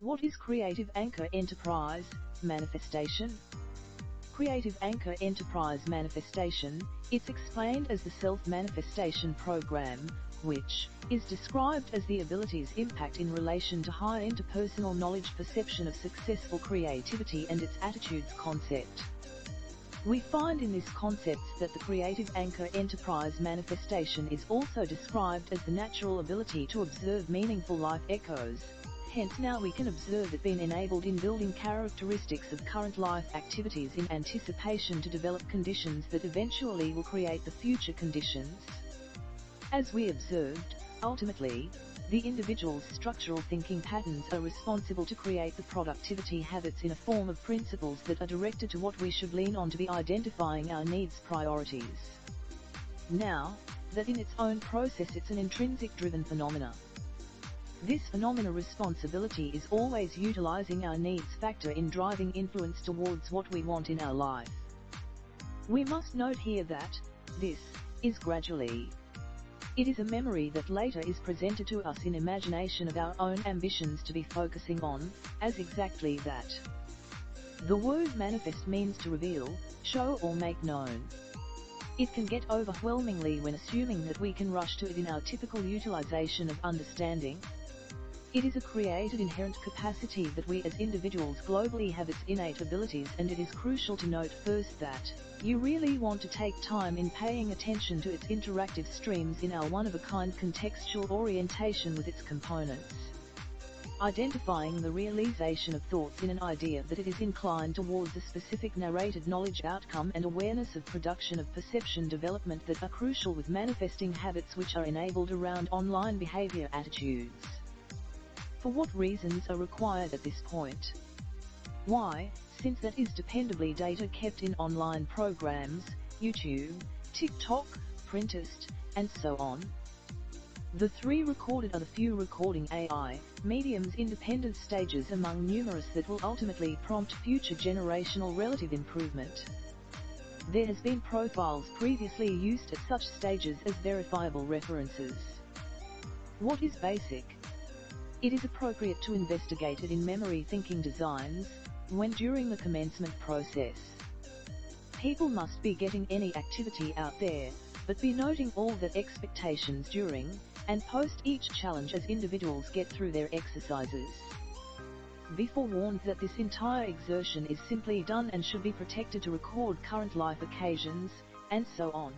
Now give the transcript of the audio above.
What is Creative Anchor Enterprise Manifestation? Creative Anchor Enterprise Manifestation, it's explained as the self-manifestation program, which is described as the ability's impact in relation to high interpersonal knowledge perception of successful creativity and its attitudes concept. We find in this concept that the creative anchor enterprise manifestation is also described as the natural ability to observe meaningful life echoes. Hence now we can observe it being enabled in building characteristics of current life activities in anticipation to develop conditions that eventually will create the future conditions. As we observed, ultimately, the individual's structural thinking patterns are responsible to create the productivity habits in a form of principles that are directed to what we should lean on to be identifying our needs priorities. Now, that in its own process it's an intrinsic driven phenomena. This phenomena responsibility is always utilizing our needs factor in driving influence towards what we want in our life. We must note here that, this, is gradually, it is a memory that later is presented to us in imagination of our own ambitions to be focusing on, as exactly that. The word manifest means to reveal, show or make known. It can get overwhelmingly when assuming that we can rush to it in our typical utilization of understanding, it is a created inherent capacity that we as individuals globally have its innate abilities and it is crucial to note first that, you really want to take time in paying attention to its interactive streams in our one-of-a-kind contextual orientation with its components. Identifying the realization of thoughts in an idea that it is inclined towards a specific narrated knowledge outcome and awareness of production of perception development that are crucial with manifesting habits which are enabled around online behavior attitudes. For what reasons are required at this point? Why, since that is dependably data kept in online programs, YouTube, TikTok, Pinterest, and so on. The three recorded are the few recording AI, mediums independent stages among numerous that will ultimately prompt future generational relative improvement. There has been profiles previously used at such stages as verifiable references. What is basic? It is appropriate to investigate it in memory thinking designs, when during the commencement process. People must be getting any activity out there, but be noting all that expectations during, and post each challenge as individuals get through their exercises. Be forewarned that this entire exertion is simply done and should be protected to record current life occasions, and so on.